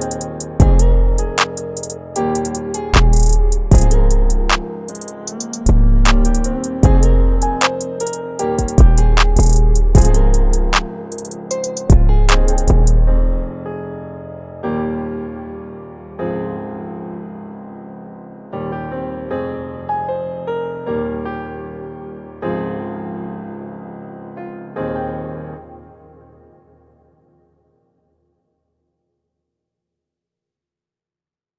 Bye.